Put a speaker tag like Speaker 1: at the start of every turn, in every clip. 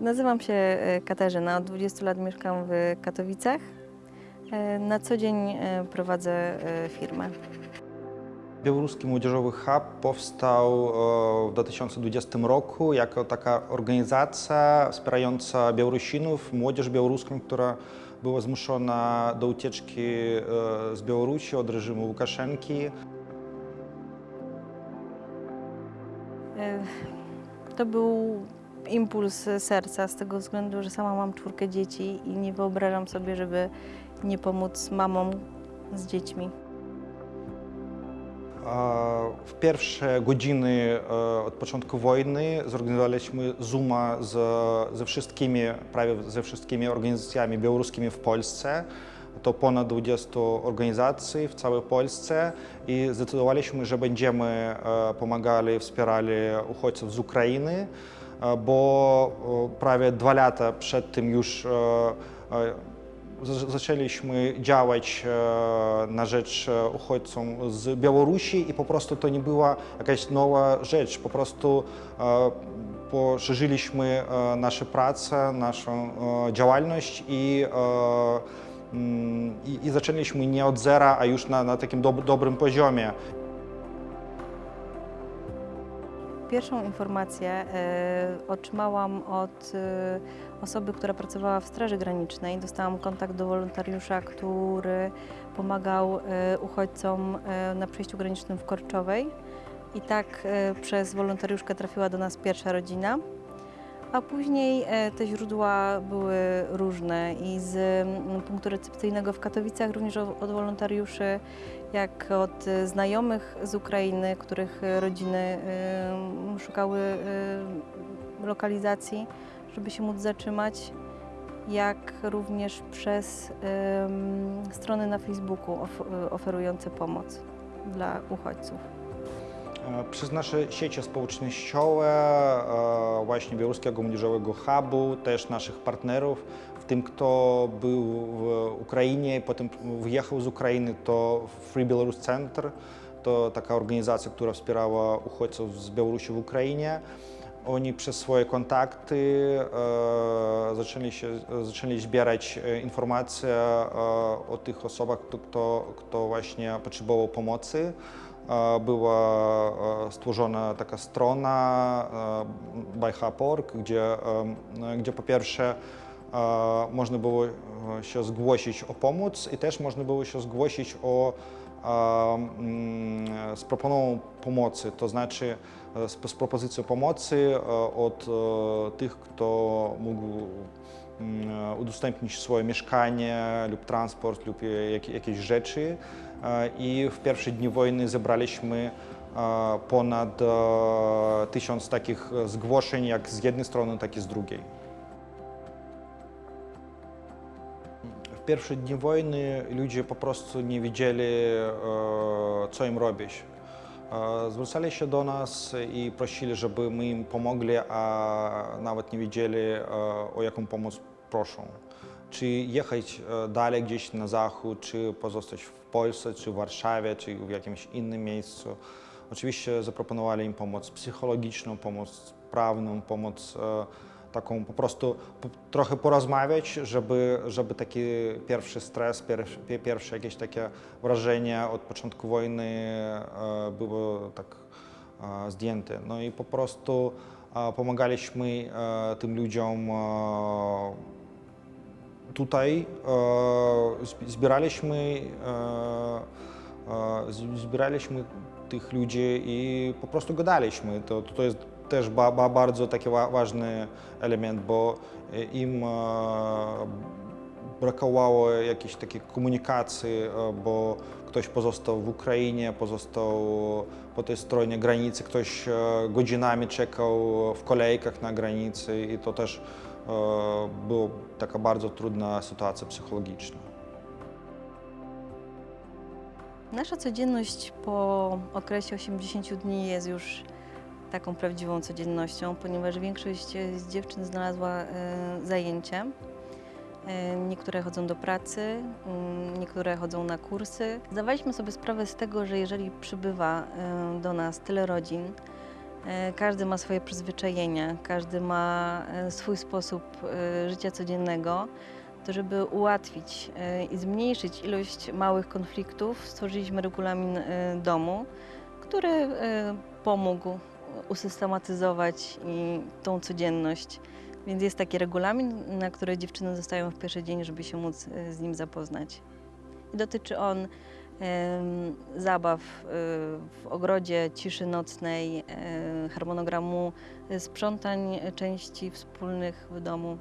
Speaker 1: Nazywam się e, Katarzyna, od 20 lat mieszkam w Katowicach. E, Na co dzień e, prowadzę firmę.
Speaker 2: Białoruski Młodzieżowy Hub powstał w 2020 roku jako taka organizacja wspierająca Białorusinów, młodzież białoruską, która była zmuszona do ucieczki z Białorusi od reżimu Łukaszenki.
Speaker 1: To był impuls serca z tego względu, że sama mam czwórkę dzieci i nie wyobrażam sobie, żeby nie pomóc mamom z dziećmi.
Speaker 2: W pierwsze godziny e, od początku wojny zorganizowaliśmy Zooma z, ze wszystkimi, prawie ze wszystkimi organizacjami białoruskimi w Polsce. To ponad 20 organizacji w całej Polsce i zdecydowaliśmy, że będziemy e, pomagali, wspierali uchodźców z Ukrainy, bo e, prawie dwa lata przed tym już e, e, za- zaczęliśmy działać e, na rzecz e, uchodźców z Białorusi i po prostu to nie była jakaś nowa rzecz, po prostu e, poszerzyliśmy e, nasze pracę, naszą e, działalność i, e, mm, i, i zaczęliśmy nie od zera, a już na, na takim dob dobrym poziomie.
Speaker 1: Pierwszą informację e, otrzymałam od e, osoby, która pracowała w Straży Granicznej. Dostałam kontakt do wolontariusza, który pomagał e, uchodźcom na przejściu granicznym w Korczowej. I tak przez wolontariuszkę trafiła do nas pierwsza rodzina. A później e, te źródła były różne i z mm, punktu recepcyjnego w Katowicach, również od wolontariuszy, jak od znajomych z Ukrainy, których rodziny szukały lokalizacji, żeby się móc zatrzymać, jak również przez strony na Facebooku of, oferujące pomoc dla uchodźców.
Speaker 2: E, Przez nasze sieci społecznościowe, e, właśnie Białoruskiego Młodzieżowego Hubu, też naszych partnerów, w tym kto był w Ukrainie, potem wyjechał z Ukrainy, to Free Belarus Center, to taka organizacja, która wspierała uchodźców z Białorusi w Ukrainie. Oni przez swoje kontakty e, zaczęli, się, zaczęli zbierać e, informacje e, o tych osobach, kto, kto, właśnie potrzebował pomocy. E, Była e, stworzona taka strona e, byhub.org, gdzie, e, gdzie po pierwsze e, można było się zgłosić o pomoc i też można było się zgłosić o z proponą pomocy, to znaczy e, z, propozycją pomocy e, od e, tych, kto mógł mm, udostępnić swoje mieszkanie lub transport lub jak, jakieś rzeczy. I w pierwsze dni wojny zebraliśmy ponad tysiąc takich zgłoszeń, jak z jednej strony, tak i z drugiej. W pierwsze dni wojny ludzie po prostu nie wiedzieli, e, co im robić. E, Zwracali się do nas i prosili, żeby my im pomogli, a nawet nie wiedzieli, e, o jaką pomoc proszą. Czy jechać dalej gdzieś na zachód, czy pozostać w Polsce, czy w Warszawie, czy w jakimś innym miejscu. Oczywiście zaproponowali im pomoc psychologiczną, pomoc prawną, pomoc taką po prostu trochę porozmawiać, żeby, żeby taki pierwszy stres, pierwsze, pierwsze jakieś takie wrażenie od początku wojny e, było tak e, zdjęte. No i po prostu e, pomagaliśmy tym ludziom tutaj, zb- zbieraliśmy, zbieraliśmy tych ludzi i po prostu gadaliśmy. To, to jest też ba, ba, bardzo taki wa, ważny element, bo e, im e, brakowało jakiejś takiej komunikacji, e, bo ktoś pozostał w Ukrainie, pozostał po tej stronie granicy, ktoś godzinami czekał w kolejkach na granicy i to też była taka bardzo trudna sytuacja psychologiczna.
Speaker 1: Nasza codzienność po okresie 80 dni jest już taką prawdziwą codziennością, ponieważ większość z dziewczyn znalazła e, zajęcie. Niektóre chodzą do pracy, mm, niektóre chodzą na kursy. Zdawaliśmy sobie sprawę z tego, że jeżeli przybywa e, do nas tyle rodzin, E, Każdy ma swoje przyzwyczajenia, każdy ma swój sposób życia codziennego. To, żeby ułatwić i zmniejszyć ilość małych konfliktów, stworzyliśmy regulamin domu, który pomógł usystematyzować i tą codzienność. Więc jest taki regulamin, na który dziewczyny zostają w pierwszy dzień, żeby się móc e, z nim zapoznać. I dotyczy on zabaw e, w ogrodzie, ciszy nocnej, e, harmonogramu sprzątań części wspólnych w domu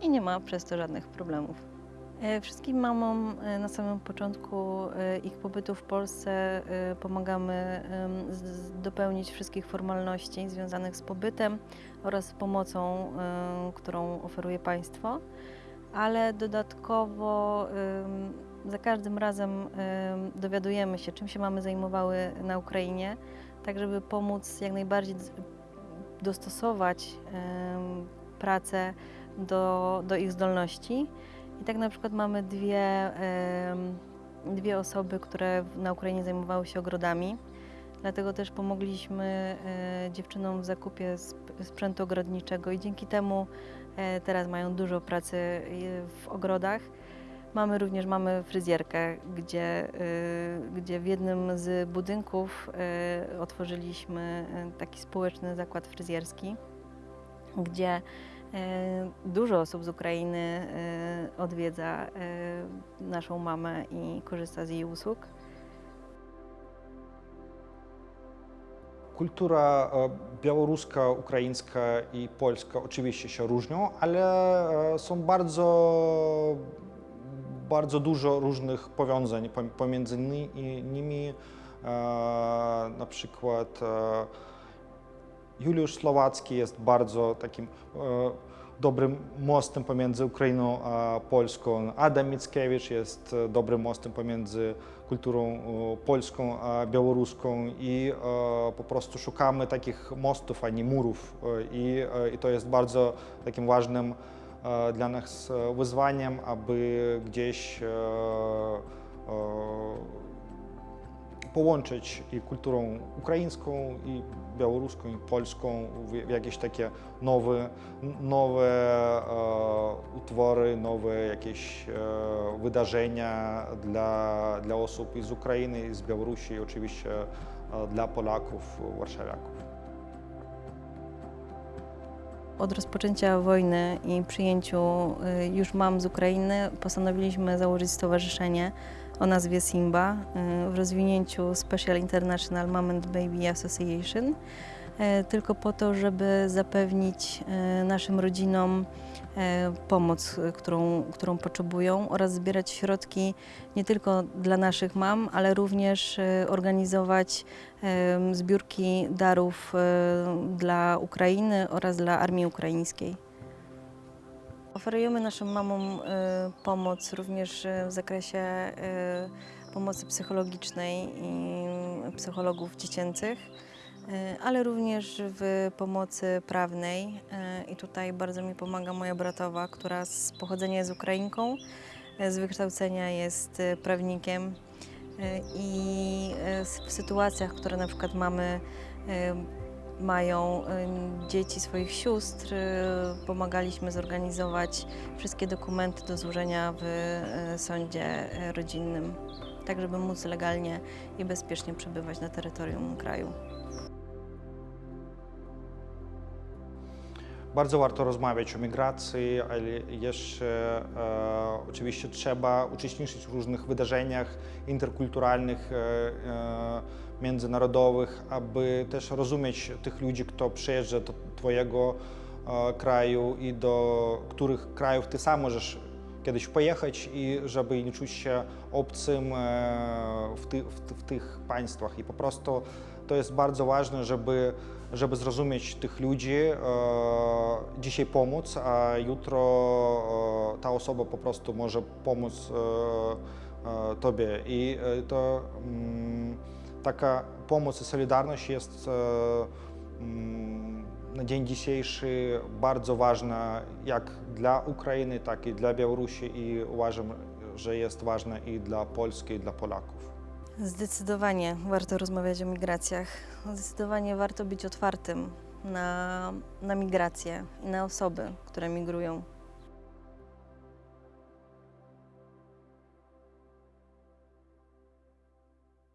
Speaker 1: i nie ma przez to żadnych problemów. E, Wszystkim mamom e, na samym początku e, ich pobytu w Polsce pomagamy dopełnić wszystkich formalności związanych z pobytem oraz pomocą, którą oferuje państwo, ale dodatkowo za każdym razem em, dowiadujemy się, czym się mamy zajmowały na Ukrainie, tak żeby pomóc jak najbardziej dostosować pracę do, do ich zdolności. I tak na przykład mamy dwie, dwie osoby, które na Ukrainie zajmowały się ogrodami. Dlatego też pomogliśmy e, dziewczynom w zakupie sp- sprzętu ogrodniczego i dzięki temu e, teraz mają dużo pracy e, w ogrodach. Mamy również mamy fryzjerkę, gdzie, gdzie w jednym z budynków otworzyliśmy taki społeczny zakład fryzjerski, gdzie Dużo osób z Ukrainy odwiedza e, naszą mamę i korzysta z jej usług.
Speaker 2: Kultura e, białoruska, ukraińska i polska oczywiście się różnią, ale e, są bardzo, bardzo dużo różnych powiązań pom- pomiędzy nimi. Na przykład Juliusz Słowacki jest bardzo takim dobrym mostem pomiędzy Ukrainą a Polską. Adam Mickiewicz jest e, dobrym mostem pomiędzy kulturą e, polską a białoruską i e, po prostu szukamy takich mostów, a nie murów. I, i to jest bardzo takim ważnym dla nas wyzwaniem, aby gdzieś połączyć i kulturą ukraińską, i białoruską, i polską w, jakieś takie nowe, nowe e, utwory, nowe jakieś e, wydarzenia dla, dla osób z Ukrainy, z Białorusi, i oczywiście e, dla Polaków, warszawiaków.
Speaker 1: Od rozpoczęcia wojny i przyjęciu y, już mam z Ukrainy postanowiliśmy założyć stowarzyszenie o nazwie Simba y, w rozwinięciu Special International Mom and Baby Association, y, tylko po to, żeby zapewnić y, naszym rodzinom pomoc, którą, którą potrzebują oraz zbierać środki nie tylko dla naszych mam, ale również organizować zbiórki darów e, dla Ukrainy oraz dla armii ukraińskiej. Oferujemy naszym mamom e, pomoc również e, w zakresie e, pomocy psychologicznej i psychologów dziecięcych, ale również w pomocy prawnej. I tutaj bardzo mi pomaga moja bratowa, która z pochodzenia jest Ukrainką, z wykształcenia jest prawnikiem. I w sytuacjach, które na przykład mamy, mają e, dzieci swoich sióstr, e, pomagaliśmy zorganizować wszystkie dokumenty do złożenia w e, sądzie rodzinnym, tak żeby móc legalnie i bezpiecznie przebywać na terytorium kraju.
Speaker 2: Bardzo warto rozmawiać o migracji, ale jeszcze e, oczywiście trzeba uczestniczyć w różnych wydarzeniach interkulturalnych, e, e, międzynarodowych, aby też rozumieć tych ludzi, kto przyjeżdża do Twojego e, kraju i do których krajów Ty sam możesz kiedyś pojechać i żeby nie czuć się obcym e, w, ty, w, w tych państwach. I po prostu to jest bardzo ważne, żeby, żeby zrozumieć tych ludzi, e, dzisiaj pomóc, a jutro ta osoba po prostu może pomóc Tobie. I to mm, taka pomoc i solidarność jest e, mm, na dzień dzisiejszy bardzo ważna jak dla Ukrainy, tak i dla Białorusi i uważam, że jest ważna i dla Polski, i dla Polaków.
Speaker 1: Zdecydowanie warto rozmawiać o migracjach. Zdecydowanie warto być otwartym na, na migracje i na osoby, które migrują.